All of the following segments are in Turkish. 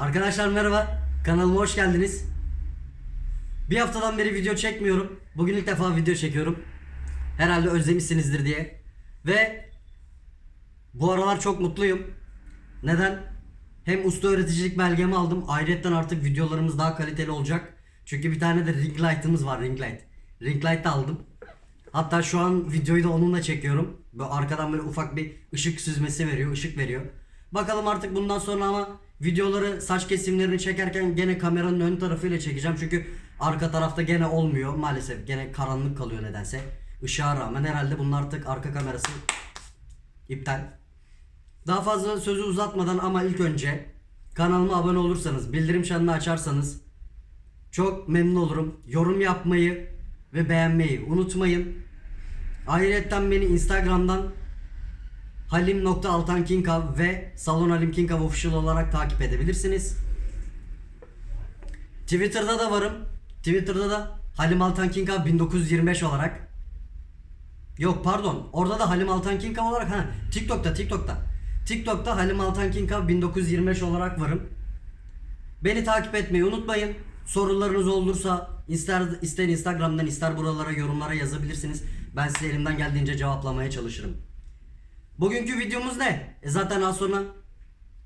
Arkadaşlar merhaba. Kanalıma hoş geldiniz. Bir haftadan beri video çekmiyorum. Bugün ilk defa video çekiyorum. Herhalde özlemişsinizdir diye. Ve bu aralar çok mutluyum. Neden? Hem usta öğreticilik belgemi aldım. Ayrıca artık videolarımız daha kaliteli olacak. Çünkü bir tane de ring light'ımız var ring light. Ring light de aldım. Hatta şu an videoyu da onunla çekiyorum. Böyle arkadan böyle ufak bir ışık süzmesi veriyor, ışık veriyor. Bakalım artık bundan sonra ama videoları saç kesimlerini çekerken gene kameranın ön tarafıyla çekeceğim. Çünkü arka tarafta gene olmuyor maalesef. Gene karanlık kalıyor nedense. Işığa rağmen herhalde bunun artık arka kamerası iptal. Daha fazla sözü uzatmadan ama ilk önce kanalıma abone olursanız, bildirim çanını açarsanız çok memnun olurum. Yorum yapmayı ve beğenmeyi unutmayın. Ayrıca beni Instagram'dan halim.altankinkav ve Salon Halim Kinkav olarak takip edebilirsiniz. Twitter'da da varım. Twitter'da da Halim Altan Kinkav 1925 olarak. Yok pardon. Orada da Halim Altan Kinkav olarak ha TikTok'ta TikTok'ta. TikTok'ta Halim Altan Kinkav 1925 olarak varım. Beni takip etmeyi unutmayın. Sorularınız olursa ister ister Instagram'dan ister buralara yorumlara yazabilirsiniz. Ben size elimden geldiğince cevaplamaya çalışırım. Bugünkü videomuz ne? E zaten az sonra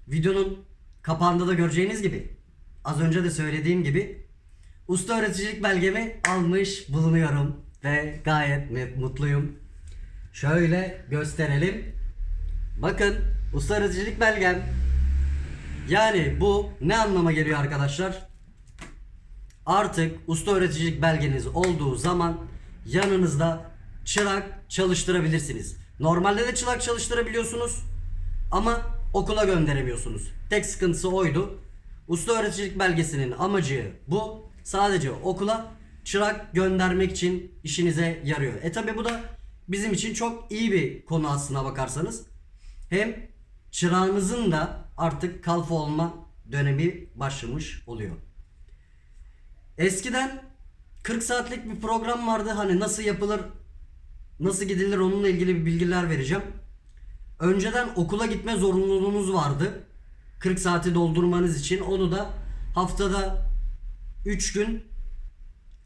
videonun kapağında da göreceğiniz gibi az önce de söylediğim gibi usta öğreticilik belgemi almış bulunuyorum ve gayet mu- mutluyum. Şöyle gösterelim. Bakın usta öğreticilik belgem. Yani bu ne anlama geliyor arkadaşlar? Artık usta öğreticilik belgeniz olduğu zaman yanınızda çırak çalıştırabilirsiniz. Normalde de çırak çalıştırabiliyorsunuz ama okula gönderemiyorsunuz. Tek sıkıntısı oydu. Usta öğreticilik belgesinin amacı bu. Sadece okula çırak göndermek için işinize yarıyor. E tabi bu da bizim için çok iyi bir konu aslına bakarsanız. Hem çırağınızın da artık kalfa olma dönemi başlamış oluyor. Eskiden 40 saatlik bir program vardı. Hani nasıl yapılır, nasıl gidilir onunla ilgili bir bilgiler vereceğim. Önceden okula gitme zorunluluğunuz vardı. 40 saati doldurmanız için. Onu da haftada 3 gün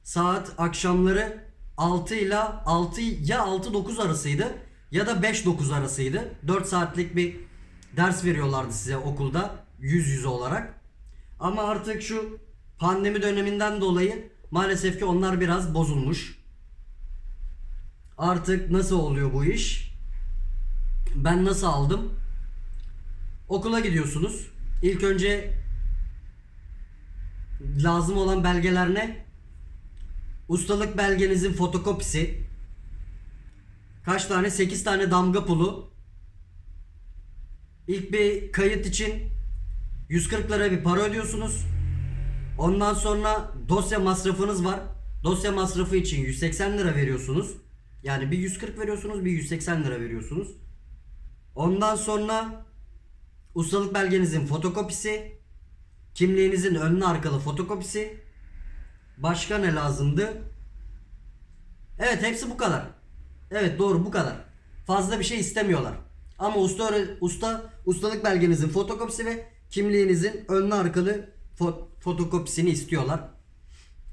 saat akşamları 6 ile 6 ya 6-9 arasıydı ya da 5-9 arasıydı. 4 saatlik bir ders veriyorlardı size okulda yüz yüze olarak. Ama artık şu pandemi döneminden dolayı maalesef ki onlar biraz bozulmuş. Artık nasıl oluyor bu iş? Ben nasıl aldım? Okula gidiyorsunuz. İlk önce lazım olan belgeler ne? Ustalık belgenizin fotokopisi. Kaç tane? 8 tane damga pulu. İlk bir kayıt için 140 lira bir para ödüyorsunuz. Ondan sonra dosya masrafınız var. Dosya masrafı için 180 lira veriyorsunuz. Yani bir 140 veriyorsunuz, bir 180 lira veriyorsunuz. Ondan sonra ustalık belgenizin fotokopisi, kimliğinizin önlü arkalı fotokopisi. Başka ne lazımdı? Evet hepsi bu kadar. Evet doğru bu kadar. Fazla bir şey istemiyorlar. Ama usta usta ustalık belgenizin fotokopisi ve kimliğinizin önlü arkalı fo- fotokopisini istiyorlar.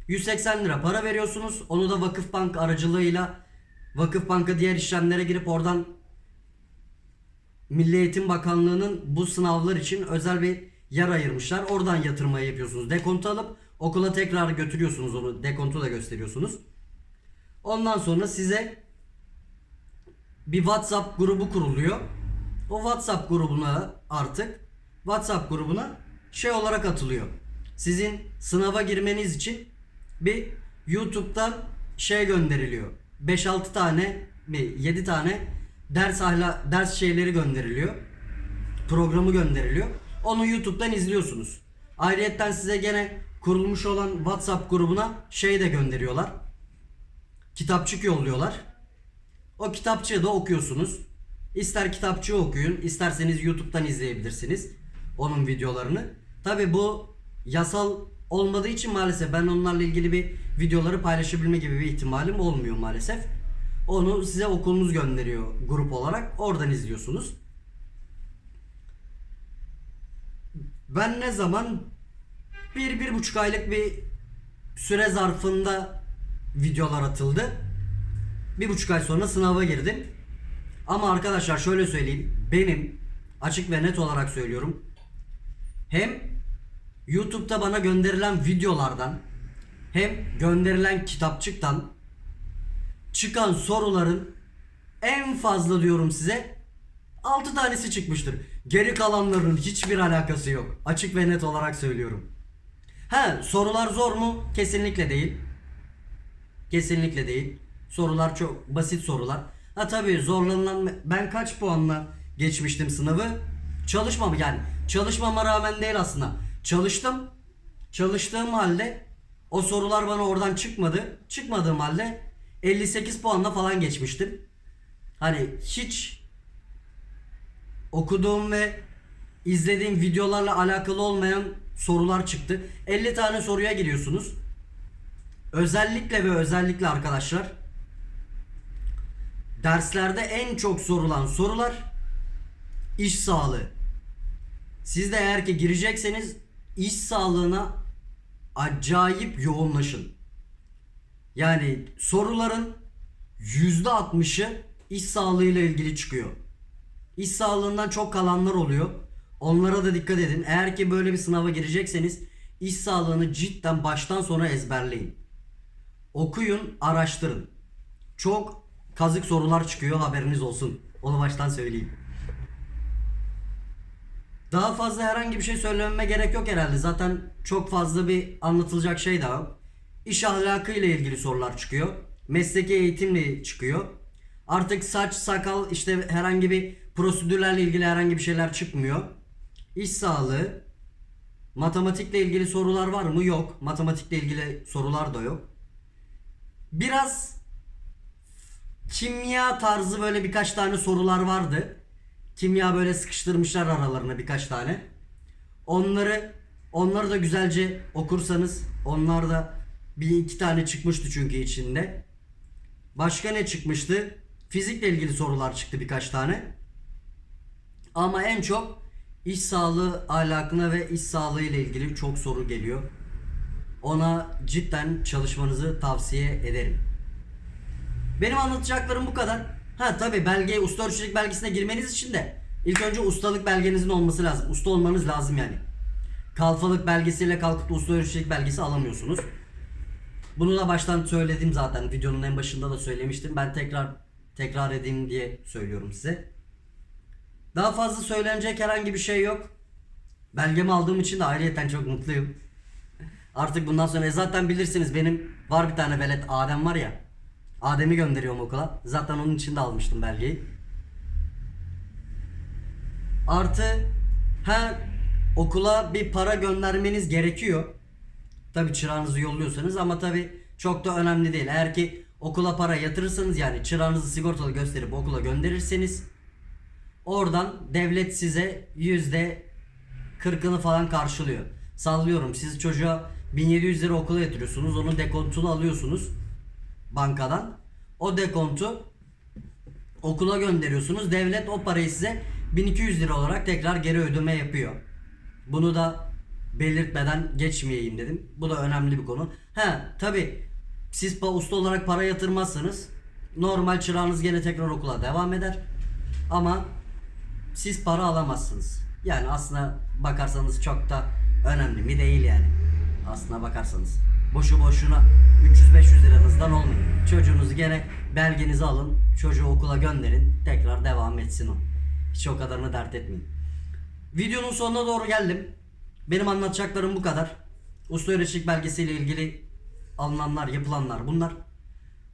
180 lira para veriyorsunuz. Onu da Vakıfbank aracılığıyla Vakıfbank'a diğer işlemlere girip oradan Milli Eğitim Bakanlığı'nın bu sınavlar için özel bir yer ayırmışlar. Oradan yatırmayı yapıyorsunuz. Dekontu alıp okula tekrar götürüyorsunuz onu. Dekontu da gösteriyorsunuz. Ondan sonra size bir WhatsApp grubu kuruluyor. O WhatsApp grubuna artık WhatsApp grubuna şey olarak atılıyor. Sizin sınava girmeniz için bir YouTube'dan şey gönderiliyor. 5-6 tane mi 7 tane ders ahla ders şeyleri gönderiliyor. Programı gönderiliyor. Onu YouTube'dan izliyorsunuz. Ayrıyetten size gene kurulmuş olan WhatsApp grubuna şey de gönderiyorlar. Kitapçık yolluyorlar. O kitapçığı da okuyorsunuz. İster kitapçığı okuyun, isterseniz YouTube'dan izleyebilirsiniz onun videolarını. Tabi bu yasal olmadığı için maalesef ben onlarla ilgili bir videoları paylaşabilme gibi bir ihtimalim olmuyor maalesef. Onu size okulunuz gönderiyor grup olarak. Oradan izliyorsunuz. ben ne zaman bir, bir buçuk aylık bir süre zarfında videolar atıldı. Bir buçuk ay sonra sınava girdim. Ama arkadaşlar şöyle söyleyeyim. Benim açık ve net olarak söylüyorum. Hem YouTube'da bana gönderilen videolardan hem gönderilen kitapçıktan çıkan soruların en fazla diyorum size 6 tanesi çıkmıştır. Geri kalanların hiçbir alakası yok. Açık ve net olarak söylüyorum. Ha sorular zor mu? Kesinlikle değil. Kesinlikle değil. Sorular çok basit sorular. Ha tabii zorlanılan ben kaç puanla geçmiştim sınavı? Çalışmam yani. Çalışmama rağmen değil aslında. Çalıştım. Çalıştığım halde o sorular bana oradan çıkmadı. Çıkmadığım halde 58 puanla falan geçmiştim. Hani hiç okuduğum ve izlediğim videolarla alakalı olmayan sorular çıktı. 50 tane soruya giriyorsunuz. Özellikle ve özellikle arkadaşlar derslerde en çok sorulan sorular iş sağlığı. Siz de eğer ki girecekseniz iş sağlığına acayip yoğunlaşın. Yani soruların %60'ı iş sağlığıyla ilgili çıkıyor. İş sağlığından çok kalanlar oluyor. Onlara da dikkat edin. Eğer ki böyle bir sınava girecekseniz iş sağlığını cidden baştan sona ezberleyin. Okuyun, araştırın. Çok kazık sorular çıkıyor haberiniz olsun. Onu baştan söyleyeyim. Daha fazla herhangi bir şey söylememe gerek yok herhalde. Zaten çok fazla bir anlatılacak şey daha yok. İş ahlakı ile ilgili sorular çıkıyor. Mesleki eğitimle çıkıyor. Artık saç, sakal işte herhangi bir prosedürlerle ilgili herhangi bir şeyler çıkmıyor. İş sağlığı, matematikle ilgili sorular var mı? Yok. Matematikle ilgili sorular da yok. Biraz kimya tarzı böyle birkaç tane sorular vardı. Kimya böyle sıkıştırmışlar aralarına birkaç tane. Onları onları da güzelce okursanız onlar da bir iki tane çıkmıştı çünkü içinde. Başka ne çıkmıştı? Fizikle ilgili sorular çıktı birkaç tane. Ama en çok iş sağlığı ahlakına ve iş sağlığı ile ilgili çok soru geliyor. Ona cidden çalışmanızı tavsiye ederim. Benim anlatacaklarım bu kadar. Ha tabi belge, usta ölçücülük belgesine girmeniz için de ilk önce ustalık belgenizin olması lazım. Usta olmanız lazım yani. Kalfalık belgesiyle kalkıp da usta ölçücülük belgesi alamıyorsunuz. Bunu da baştan söyledim zaten. Videonun en başında da söylemiştim. Ben tekrar tekrar edeyim diye söylüyorum size. Daha fazla söylenecek herhangi bir şey yok. Belgemi aldığım için de ayrıyeten çok mutluyum. Artık bundan sonra e zaten bilirsiniz benim var bir tane velet Adem var ya. Adem'i gönderiyorum okula. Zaten onun için de almıştım belgeyi. Artı ha okula bir para göndermeniz gerekiyor. Tabi çırağınızı yolluyorsanız ama tabi çok da önemli değil. Eğer ki okula para yatırırsanız yani çırağınızı sigortalı gösterip okula gönderirseniz oradan devlet size yüzde kırkını falan karşılıyor. Sallıyorum siz çocuğa 1700 lira okula yatırıyorsunuz onun dekontunu alıyorsunuz bankadan. O dekontu okula gönderiyorsunuz. Devlet o parayı size 1200 lira olarak tekrar geri ödeme yapıyor. Bunu da belirtmeden geçmeyeyim dedim. Bu da önemli bir konu. He tabi siz usta olarak para yatırmazsanız normal çırağınız gene tekrar okula devam eder. Ama siz para alamazsınız. Yani aslına bakarsanız çok da önemli mi değil yani. Aslına bakarsanız. Boşu boşuna 300-500 liranızdan olmayın. Çocuğunuzu gene belgenizi alın. Çocuğu okula gönderin. Tekrar devam etsin o. Hiç o kadarını dert etmeyin. Videonun sonuna doğru geldim. Benim anlatacaklarım bu kadar. Usta öğreticilik belgesiyle ilgili alınanlar, yapılanlar bunlar.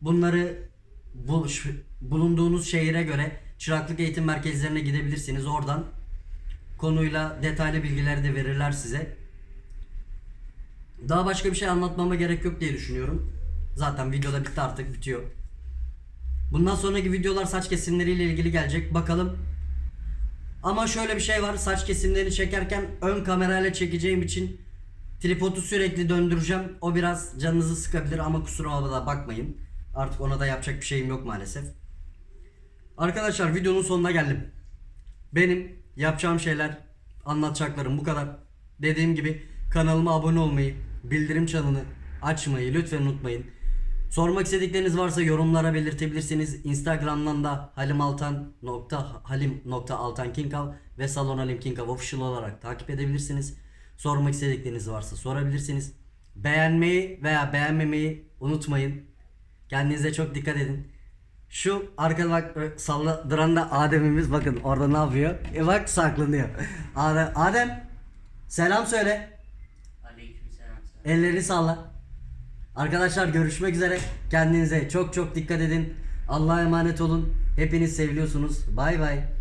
Bunları bu, bulunduğunuz şehire göre çıraklık eğitim merkezlerine gidebilirsiniz. Oradan konuyla detaylı bilgiler de verirler size. Daha başka bir şey anlatmama gerek yok diye düşünüyorum. Zaten videoda bitti artık bitiyor. Bundan sonraki videolar saç kesimleriyle ilgili gelecek. Bakalım. Ama şöyle bir şey var. Saç kesimlerini çekerken ön kamerayla çekeceğim için tripodu sürekli döndüreceğim. O biraz canınızı sıkabilir ama kusura da bakmayın. Artık ona da yapacak bir şeyim yok maalesef. Arkadaşlar videonun sonuna geldim. Benim yapacağım şeyler, anlatacaklarım bu kadar. Dediğim gibi kanalıma abone olmayı, bildirim çanını açmayı lütfen unutmayın. Sormak istedikleriniz varsa yorumlara belirtebilirsiniz. Instagram'dan da halimaltan nokta halim nokta altan kinkav ve salon official olarak takip edebilirsiniz. Sormak istedikleriniz varsa sorabilirsiniz. Beğenmeyi veya beğenmemeyi unutmayın. Kendinize çok dikkat edin. Şu arkada bak ö, salladıran da Adem'imiz bakın orada ne yapıyor? E bak saklanıyor. Adem, Adem selam söyle. Elleri salla. Arkadaşlar görüşmek üzere. Kendinize çok çok dikkat edin. Allah'a emanet olun. Hepiniz seviliyorsunuz. Bay bay.